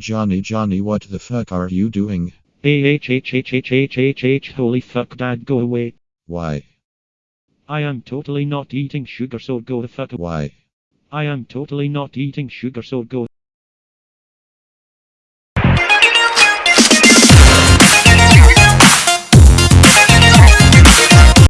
Johnny, Johnny, what the fuck are you doing? AHHHHHHH holy fuck dad go away. Why? I am totally not eating sugar so go the fuck Why? I am totally not eating sugar so go